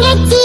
get you.